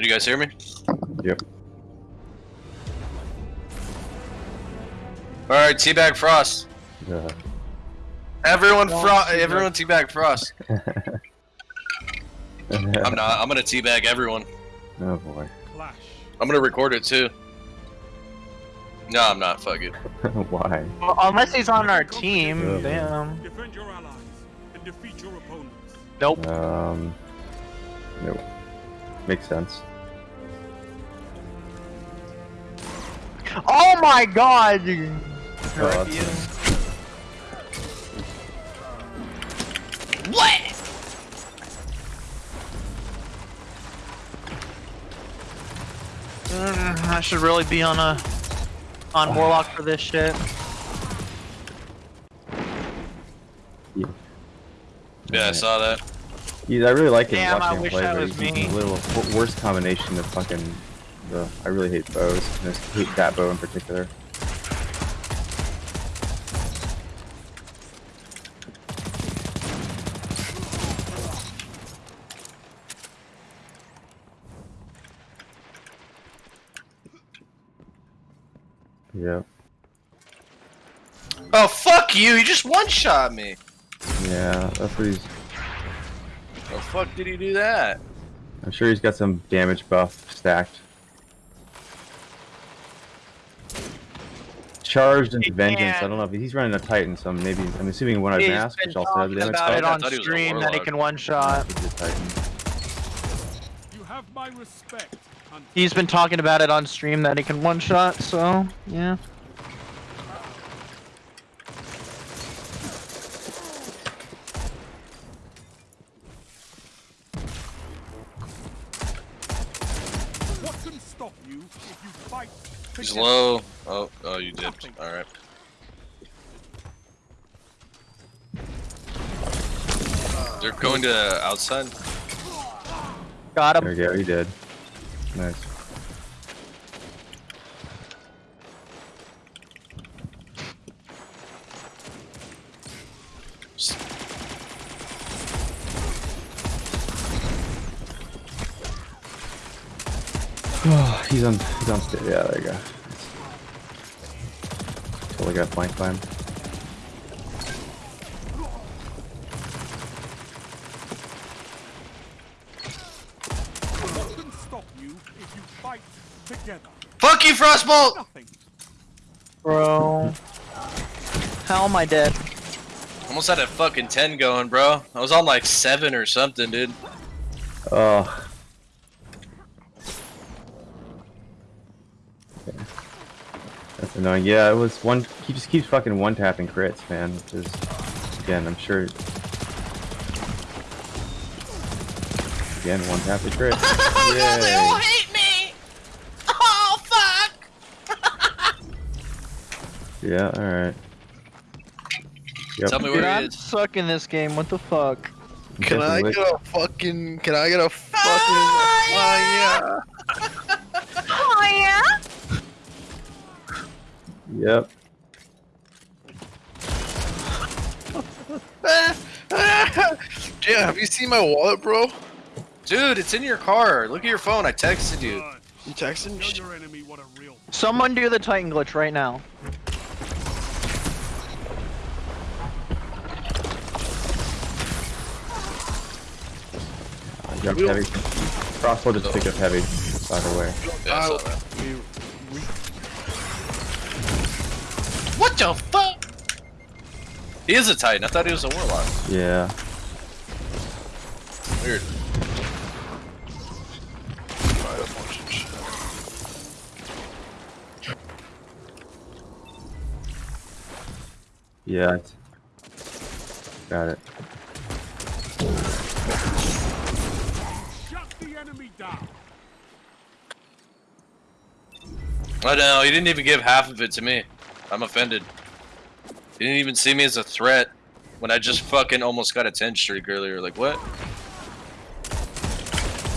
Did you guys hear me? Yep. All right, teabag Frost. Uh, Everyone, Don't fro- teabag. everyone, teabag Frost. I'm not. I'm gonna teabag everyone. oh boy. Clash. I'm gonna record it too. No, I'm not. Fuck it. Why? Well, unless he's on our team, Yeah. damn. Defend your allies and defeat your opponents. Nope. Um. Nope. Makes sense. Oh my god! Oh, What? Mm, I should really be on a on Warlock for this shit. Yeah, I saw that. He's, I really like it Damn, I watching him wish play, that but was he's me. a little worst combination of fucking. The, I really hate bows. and I hate that bow in particular. Yep. Oh fuck you! You just one shot me. Yeah, that's what he's. Oh fuck did he do that? I'm sure he's got some damage buff stacked. Charged into vengeance. I can't. don't know if he's running a Titan, so maybe I'm assuming one eyed He's mask, which also has talking damage about it buff. I on thought he was stream that he can one shot. He's a Titan. You have my respect. He's been talking about it on stream that he can one shot, so yeah. You if you fight He's low. Oh, oh, you dipped. All right. They're going to outside. Got him. There him. we go, he did. Nice. Oh, he's on he's on stage. Yeah, there you go. Totally got flank by him. What can stop you if you fight together? Fuck you, Frostbolt! Nothing. Bro. How am I dead? Almost had a fucking 10 going, bro. I was on like 7 or something, dude. Oh. That's annoying. Yeah, it was one. He just keeps fucking one tapping crits, man. Which is, again, I'm sure. Again, one tap the crit. Yay. hate me! Oh, fuck! Yeah, alright. Yep. Tell me where he I'm is. sucking this game. What the fuck? Can I get a fucking? Can I get a fucking? Oh Oh Yep. yeah. Damn, have you seen my wallet, bro? Dude, it's in your car. Look at your phone. I texted you. You texting me? Your enemy what a real Someone do the Titan glitch right now. I jumped heavy. Crossbow just picked up heavy. By the way. Yeah, What the fuck? He is a Titan. I thought he was a Warlock. Yeah. Weird. Yeah. Got it. shut the enemy down. I know. He didn't even give half of it to me. I'm offended. He didn't even see me as a threat when I just fucking almost got a 10 streak earlier. Like, what?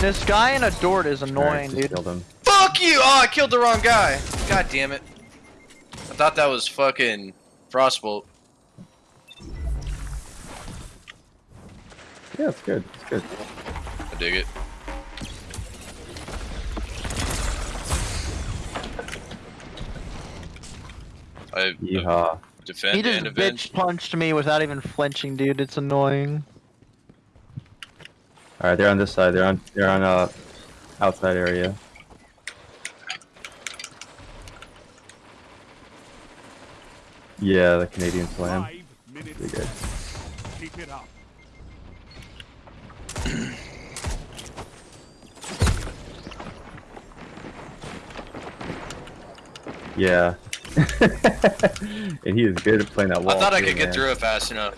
This guy in a Dort is annoying, just dude. Killed him. Fuck you! Oh, I killed the wrong guy. God damn it. I thought that was fucking Frostbolt. Yeah, it's good. It's good. I dig it. I Yeehaw. defend He just and avenge. bitch punched me without even flinching, dude. It's annoying. Alright, they're on this side. They're on they're on uh outside area. Yeah, the Canadian slam. Five Pretty good. Keep it up. Yeah. and he is good at playing that wall. I thought I too, could get through it fast enough.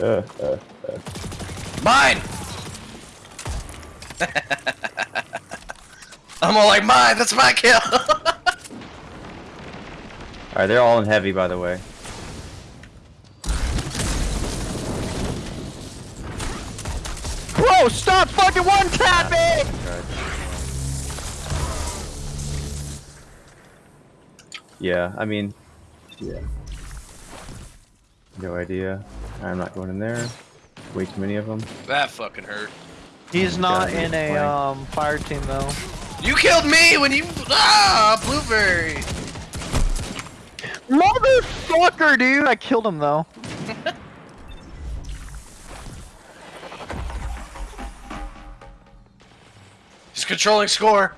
Uh, uh, Mine! I'm all like, mine, that's my kill! Alright, they're all in heavy by the way. Bro, stop fucking one tap me! Yeah, I mean, yeah. No idea. I'm not going in there. Way too many of them. that fucking hurt. He's not Yeah, in a um fire team though. You killed me when you. Ah, blueberry! Motherfucker, dude! I killed him though. Controlling score!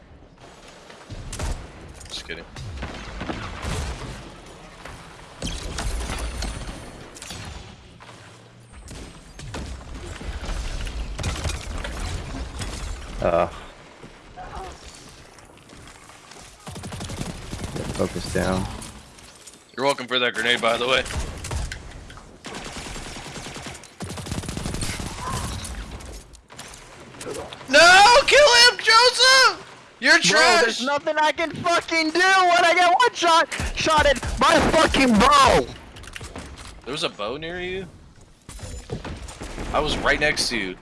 Just kidding. Uh. Focus down. You're welcome for that grenade, by the way. No! Kill him, Joseph! You're Bro, trash! there's nothing I can fucking do when I get one shot shotted by a fucking bow. There was a bow near you? I was right next to you.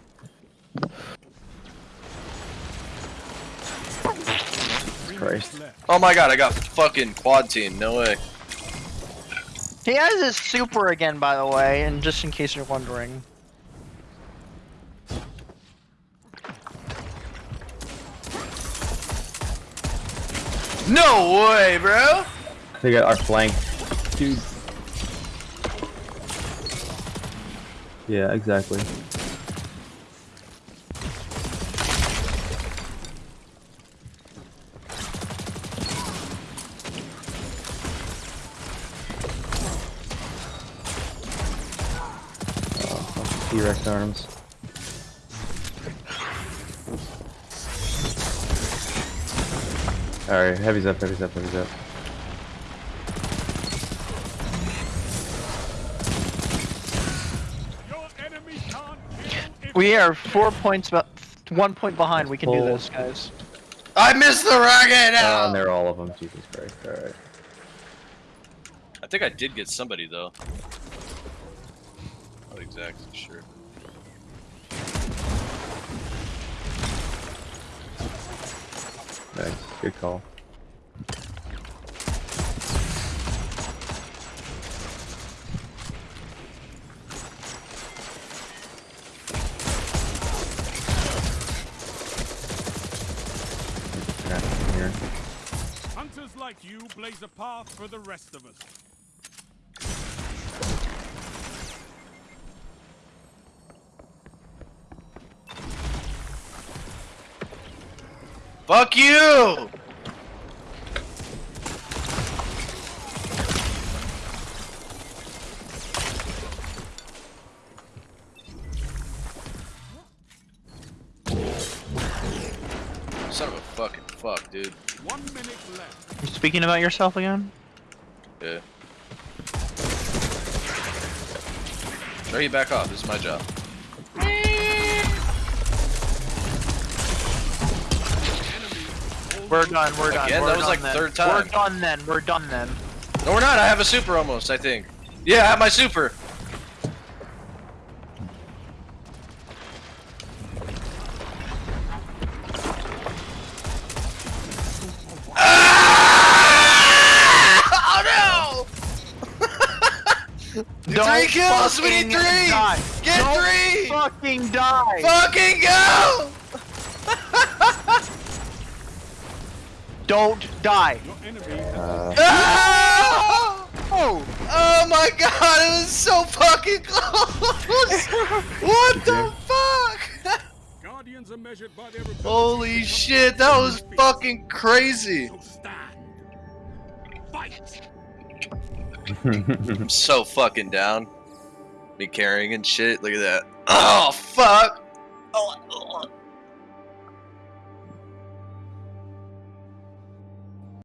Christ. Oh my god, I got fucking quad team. No way. He has his super again, by the way, and just in case you're wondering. No way, bro! They got our flank. Dude. Yeah, exactly. Oh, T-Rex arms. Alright, heavy's up, heavy's up, heavy's up. Your enemy can't kill if We are four points, but one point behind. We can do this, guys. I missed the rocket! Oh, Ow! and they're all of them. Jesus Christ. Alright. I think I did get somebody though. Not exactly sure. Good call. Hunters like you blaze a path for the rest of us. Fuck you! Son of a fucking fuck, dude. One minute left. You speaking about yourself again? Yeah. No, you back off. This is my job. We're done. We're done. Again? We're That was like then. third time. We're done then. We're done then. No, we're not. I have a super almost, I think. Yeah, I have my super. Ah! Oh no! Don't three kills, we need three! Die. Get Don't three! Fucking die. Fucking go! Don't die. Your enemy has Uh, Ah! Oh! Oh my god, it was so fucking close! what the fuck? guardians are measured by their Holy shit, that was fucking crazy! So. Fight. I'm so fucking down. Me carrying and shit, look at that. Oh fuck!